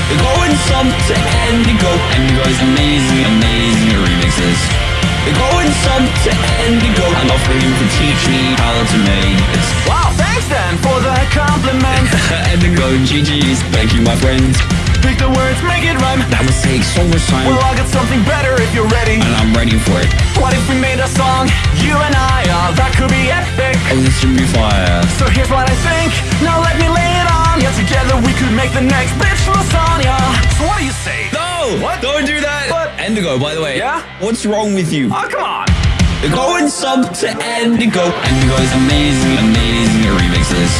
We're going some to Endigo. Endigo's amazing, amazing remixes. Going some to Endigo. Love for him to teach me how to make this. Wow, thanks then for the compliment. Endigo, GG's, thank you, my friends. Pick the words, make it rhyme. That would take so much time, Well, I'll get something better if you're ready. and I'm ready for it. What if we made a song, you and I? Oh, that could be epic. Oh, this should be fire. So here's what I think. Now let me lay it on ya. Together we could make the next bitch lasagna. So what do you say? No! What? Don't do that! What? Endigo, by the way. Yeah? What's wrong with you? Oh, come on. Going some to Endigo. Endigo's amazing, amazing remixes.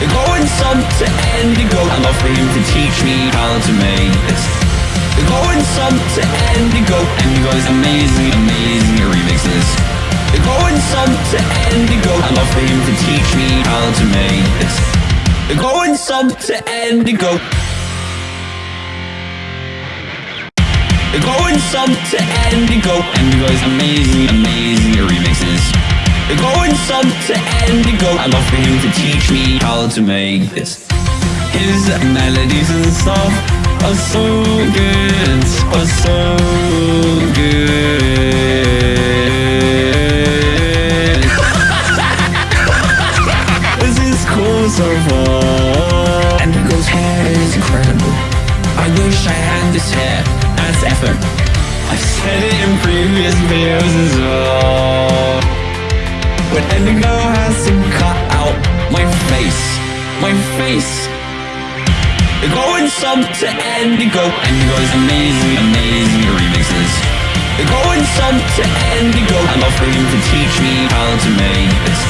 Going some to Endigo. I'd love for him to teach me how to make this. Going some to Endigo. Endigo's amazing, amazing remixes. Going some to Endigo. I'd love for him to teach me how to make this. Going some to Endigo. Going sub to Endigo. Endigo's amazing, amazing remixes. Going sub to Endigo. I'd love for him to teach me how to make this. His melodies and stuff are so good, are so good. this is cool so far. Endigo's hair is incredible. I wish I had this hair I've said it in previous videos as well. But Endigo has to cut out my face, my face. They're Going some to Endigo. Endigo's amazing, amazing remixes. They're Going some to. I'd love for him to teach me how to make this.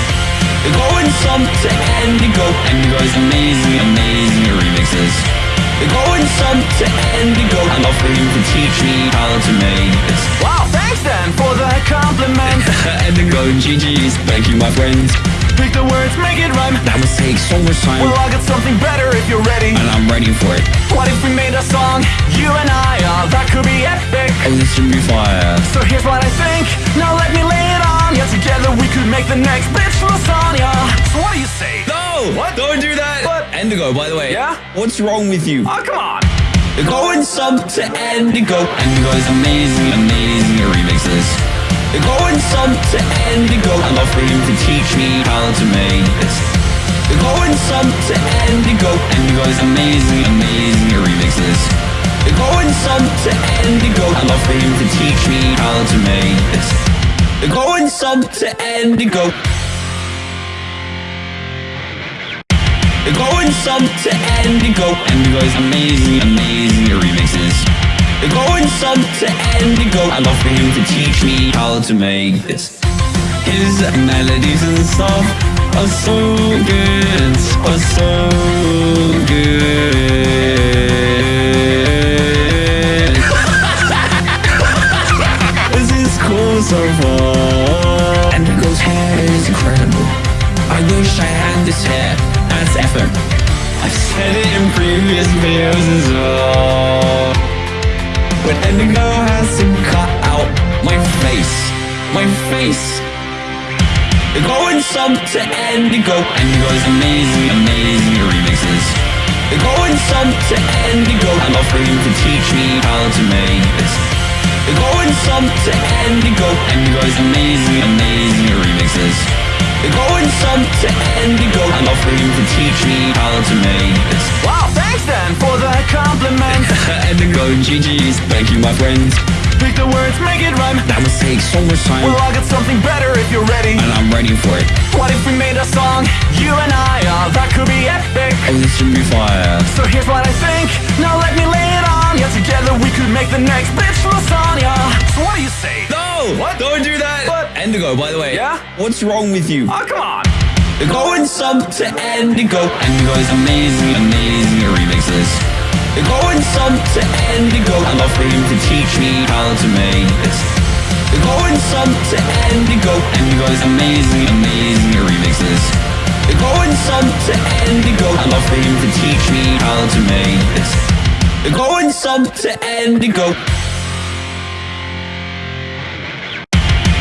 They're Going some to Endigo. Endigo's amazing, amazing remixes. Going some to. I'd love for him to teach me how to make this. Wow, thanks then for the compliment. And Endigo, GG's, thank you, my friends. Pick the words, make it rhyme. That would take so much time, Well, I'll get something better if you're ready. and I'm ready for it. What if we made a song, you and I? Oh, that could be epic. Oh, this should be fire. So here's what I think. Now let me lay it on Yeah, Together we could make the next bitch lasagna. So what do you say? No! What? Don't do that! What? Endigo, by the way. Yeah? What's wrong with you? Oh, come on. Going sub to Endigo. Endigo is amazing, amazing remixes. Going sub to Endigo. I'd love for him to teach me how to make this. Going sub to Endigo. Endigo Endigo's amazing, amazing remixes. Going some to Endigo. I'd love for him to teach me how to make this. Going sub to Endigo. Going sub to Endigo. Endigo's amazing, amazing remixes. Going sub to Endigo. I'd love for him to teach me how to make this. His melodies and stuff are so good, are so good. Ever. I've said it in previous videos as well. But Endigo has to cut out my face, my face. Going some to Endigo. Endigo's amazing, amazing remixes. Going some to love for him to teach me how to make this. Going some to Endigo. Endigo's amazing, amazing remixes. Going some to Endigo. I'm love for to teach me how to make this. Wow, thanks then for the compliment. Endigo, GG's, thank you, my friends. Pick the words, make it rhyme. That must take so much time, Well, I'll get something better if you're ready. and I'm ready for it. What if we made a song, you and I? Oh, that could be epic. Oh, this should be fire. So here's what I think. Now let me lay it on ya. Together we could make the next bitch lasagna. So what do you say? No! What? Don't do that! What? Endigo, by the way. Yeah? What's wrong with you? Oh, come on. They're Going sub to Endigo. Endigo is amazing, amazing remixes. They're Going sub to Endigo. I'd love for him to teach me how to make this. They're Going some to Endigo. Endigo's amazing, amazing remixes. They're Going sub to Endigo. I'd love for him to teach me how to make this. They're Going sub to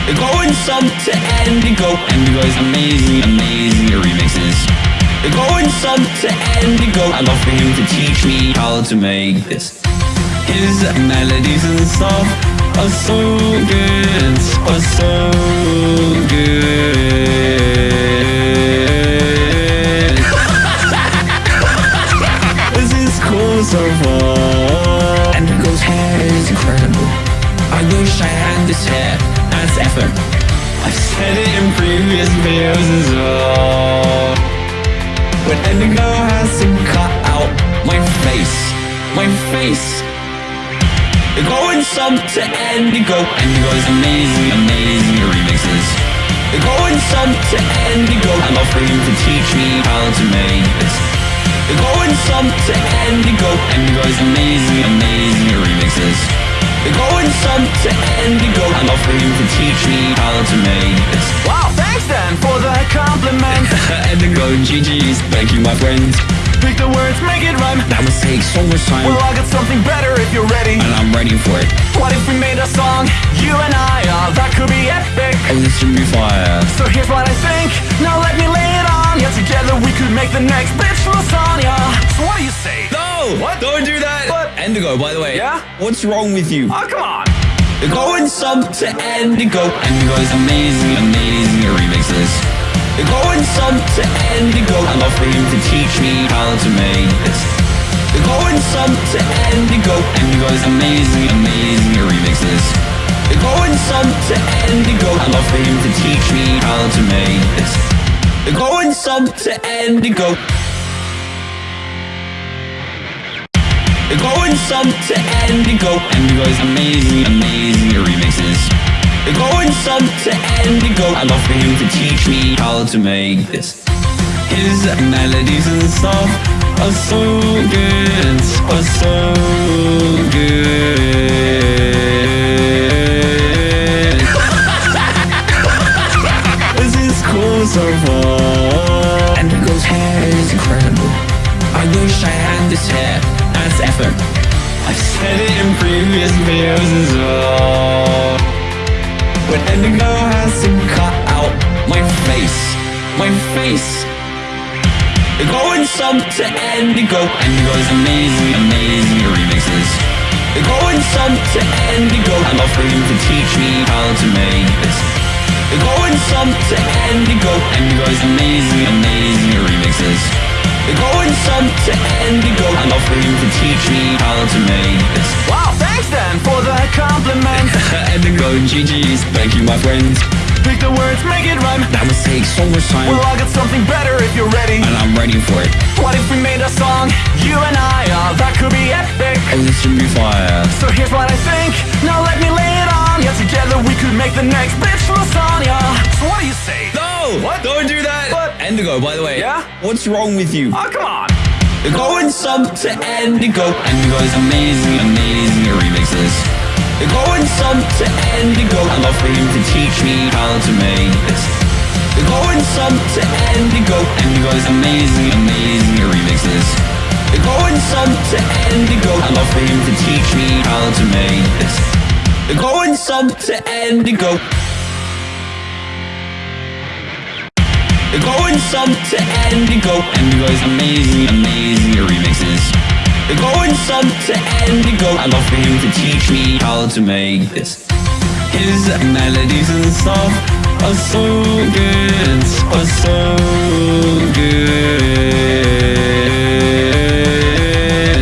Endigo. Going some to Endigo. Endigo's amazing, amazing remixes. They're Going some to Endigo. I'd love for him to teach me how to make this. His melodies and stuff are so good, are so good. this is cool so far. Endigo's hair is incredible. I wish I had this hair ever. I've said it in previous videos as well. But Endigo has to cut out my face, my face. They're going some to Endigo. Endigo's amazing, amazing remixes. They're going some to love for him to teach me how to make this. They're going some to Endigo. Endigo's amazing, amazing remixes. They're going some to Endigo. Love for him to teach me how to make this. Wow, thanks then for the compliment. Endigo, GG's, thank you my friends. Pick the words, make it rhyme. That must take so much time. Well, I got something better if you're ready. and I'm ready for it. What if we made a song, you and I? Oh, that could be epic. Oh, this should be fire. So here's what I think. Now let me lay it on Yeah, Together we could make the next bitch lasagna. So what do you say? No! What? Don't do that! What? Endigo, by the way. Yeah? What's wrong with you? Oh, come on. You're going some to Endigo. Endigo's amazing, amazing remixes. You're going some to Endigo. I'd love for him to teach me how to make this. You're going some to Endigo. Endigo's amazing, amazing remixes. You're going some to Endigo. I'd love for him to teach me how to make this. You're going some to Endigo. You're going sub to Endigo. Endigo's amazing, amazing remixes. You're going sub to Endigo. I'd love for him to teach me how to make this. His melodies and stuff are so good, are so good. this is cool so far. As ever. I've said it in previous videos as well. But Endigo has to cut out my face, my face. They're going some to Endigo. Endigo's amazing, amazing remixes. They're going some to. I'd love for him to teach me how to make this. They're going some to Endigo. Endigo's amazing, amazing remixes. They're going some to Endigo. For him to teach me how to make this. Wow, thanks then for the compliment. Endigo, GG's, thank you my friends. Pick the words, make it rhyme. That must take so much time. Well, I got something better if you're ready. and I'm ready for it. What if we made a song, you and I? Oh, that could be epic. Oh, this should be fire. So here's what I think. Now let me lay it on Yeah, Together we could make the next bitch lasagna. So what do you say? No! What? Don't do that! What? Endigo, by the way. Yeah? What's wrong with you? Oh, come on. You're going some to Endigo is amazing, amazing remixes. You're going some to Endigo. I'd love for him to teach me how to make this. You're going some to Endigo Endigo's amazing, amazing remixes. You're going some to Endigo. I'd love for him to teach me how to make this. You're going some to Endigo. You're going some to Endigo. Endigo's amazing, amazing remixes. You're going some to Endigo. I'd love for him to teach me how to make this. His melodies and stuff are so good, are so good.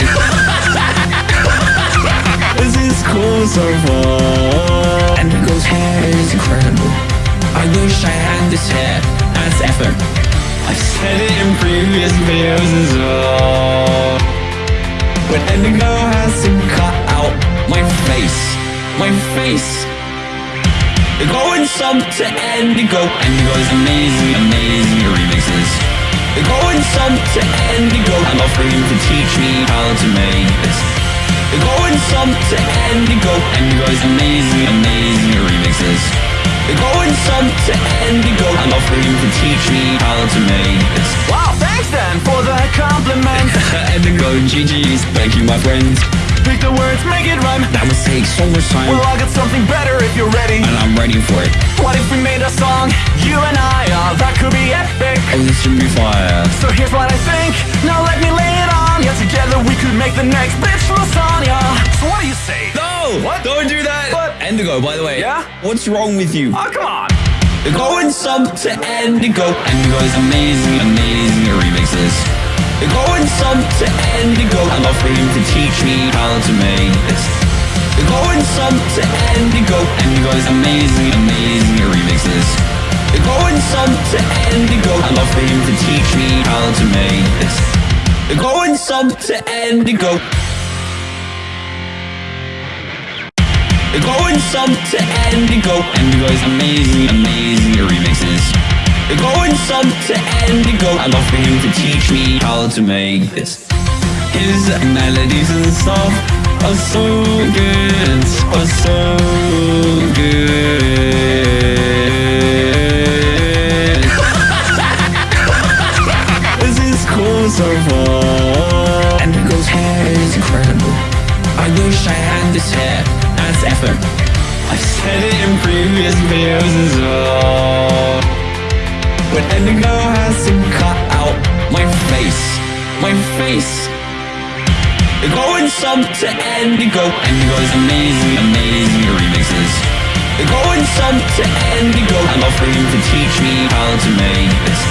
this is cool so far. And hair is incredible. I wish I had this hair as ever. I've said it in previous videos as well. But Endigo has to cut out my face, my face. They're going some to Endigo. Endigo's amazing, amazing remixes. They're going some to love for him to teach me how to make this. They're going some to Endigo. Endigo's amazing, amazing remixes. They're going some to. I'd love for him to teach me how to make this. Wow, thanks then for the compliment. Endigo, GG's, thank you my friends. Pick the words, make it rhyme. That must take so much time. Well, I got something better if you're ready. and I'm ready for it. What if we made a song, you and I? Oh, that could be epic. Oh, this should be fire. So here's what I think. Now let me lay it on ya. Together we could make the next bitch lasagna. So what do you say? No! What? Don't do that! What? Endigo, by the way. Yeah? What's wrong with you? Oh, come on. They're going sub to Endigo. Endigo is amazing, amazing remixes. They're going sub to Endigo. I'd love for him to teach me how to make this. They're going sub to Endigo. Endigo's amazing, amazing remixes. They're going some to Endigo. I'd love for him to teach me how to make this. They're going sub to Endigo. They're going some to Endigo. Endigo's amazing, amazing remixes. They're going some to Endigo. I'd love for him to teach me how to make this. His melodies and stuff are so good, are so good. this is cool so far. Endigo's hair is incredible. I wish I had this hair ever. I've said it in previous videos as well. But Endigo has to cut out my face, my face. They're going some to Endigo. Endigo's amazing, amazing remixes. They're going some to Endigo. I'm offering to teach me how to make this.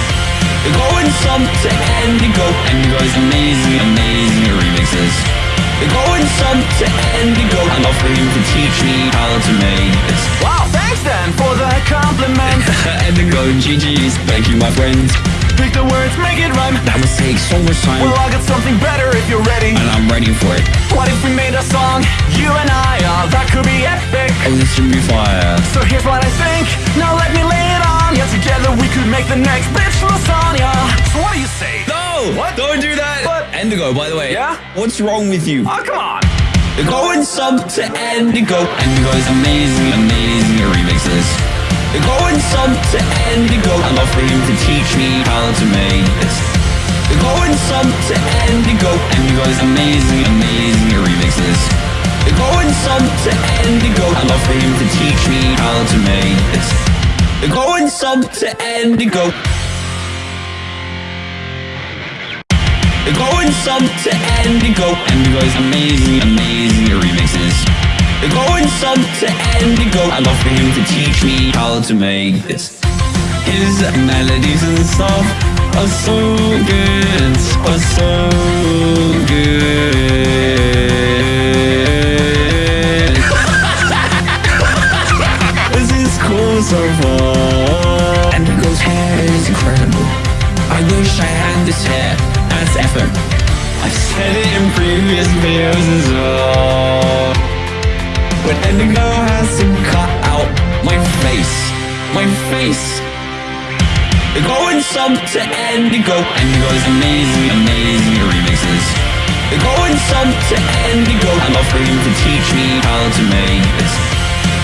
They're going some to Endigo. Endigo's amazing, amazing remixes. They're going some to Endigo. I'd love for him to teach me how to make this. Wow, thanks then for the compliment. Endigo, GG's, thank you, my friends. Pick the words, make it rhyme. That must take so much time, Well, I'll get something better if you're ready. and I'm ready for it. What if we made a song, you and I? Oh, that could be epic. Oh, this should be fire. So here's what I think. Now let me lay it on. Yeah, together we could make the next bitch lasagna. So what do you say? No! What? Don't do that! What? Endigo, by the way. Yeah? What's wrong with you? Oh, come on. They're going some to Endigo. Endigo's amazing, amazing remixes. They're going some to Endigo. I'd love for him to teach me how to make this. They're going some to Endigo. Endigo's amazing, amazing remixes. They're going some to Endigo. I'd love for him to teach me how to make this. They're going some to Endigo. They're going some to Endigo. Endigo's amazing, amazing remixes. They're going some to Endigo. I'd love for him to teach me how to make this. His melodies and stuff are so good, are so good. this is cool so far. Endigo's hair is incredible. I wish I had this hair I've said it in previous videos as well. But Endigo has to cut out my face, my face. They're going some to Endigo. Endigo's amazing, amazing remixes. They're going some to Endigo. I'm offering to teach me how to make this.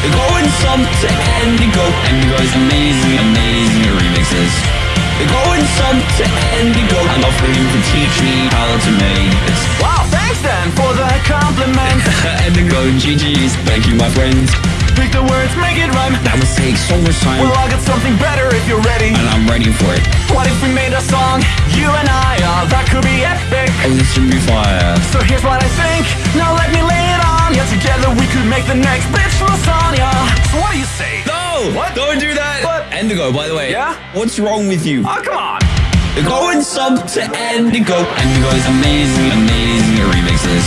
They're going some to Endigo. Endigo's amazing, amazing remixes. They're going some to Endigo. I'd love for him to teach me how to make this. Wow, thanks then for the compliment. Endigo, GG's, thank you, my friends. Pick the words, make it rhyme. That must take so much time, Well, I'll get something better if you're ready. and I'm ready for it. What if we made a song, you and I? Oh, that could be epic. Oh, this should be fire. So here's what I think. Now let me lay it on. Yeah, together we could make the next bitch lasagna. So what do you say? No! What? Don't do that! What? Endigo, by the way. Yeah? What's wrong with you? Oh, come on. They're going some to Endigo. Endigo is amazing, amazing remixes.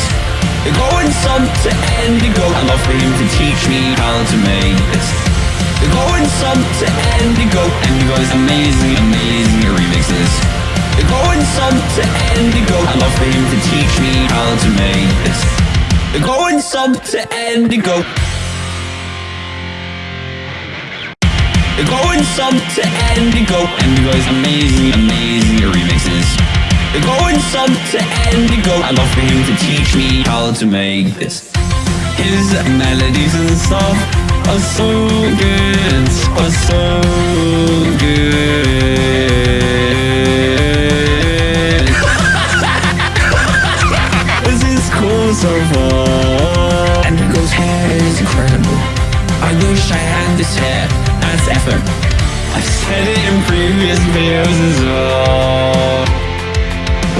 They're going some to Endigo. I'd love for him to teach me how to make this. They're going some to Endigo. Endigo's amazing, amazing remixes. They're going some to Endigo. I'd love for him to teach me how to make this. They're going some to Endigo. They're going sub to Endigo. Endigo's amazing, amazing remixes. They're going sub to Endigo. I'd love for him to teach me how to make this. His melodies and stuff are so good, are so good. this is cool so far. As ever. I've said it in previous videos as well.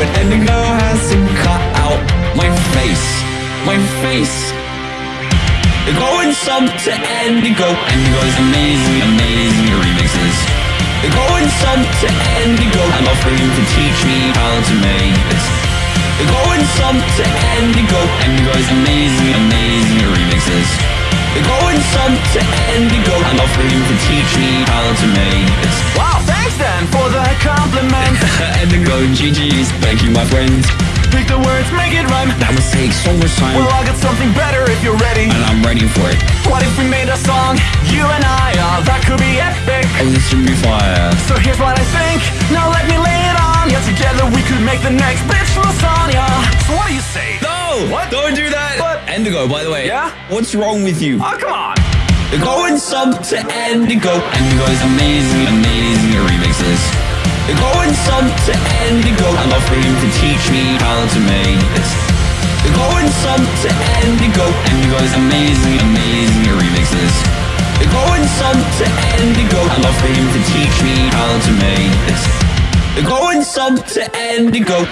But Endigo has to cut out my face, my face. They're going sub to Endigo. Endigo's amazing, amazing remixes. They're going sub to. I'd love for you to teach me how to make this. They're going sub to Endigo. Endigo's amazing, amazing remixes. They're going sub to Endigo. Love for you to teach me how to make this. Wow, thanks then for the compliment. Endigo, GG's, thank you my friends. Pick the words, make it rhyme. That would take so much time. Well, I'll get something better if you're ready. and I'm ready for it. What if we made a song, you and I? Oh, that could be epic. Oh, this should be fire. So here's what I think. Now let me lay it on ya. Together we could make the next bitch lasagna. So what do you say? No! What? Don't do that! What? Endigo, by the way. Yeah? What's wrong with you? Oh, come on. They're going sub to Endigo. Endigo is amazing, amazing remixes. They're going sub to Endigo. I'd love for you to teach me how to make this. They're going sub to Endigo. Endigo Endigo's amazing, amazing remixes. They're going sub to Endigo. I'd love for you to teach me how to make this. They're going sub to Endigo.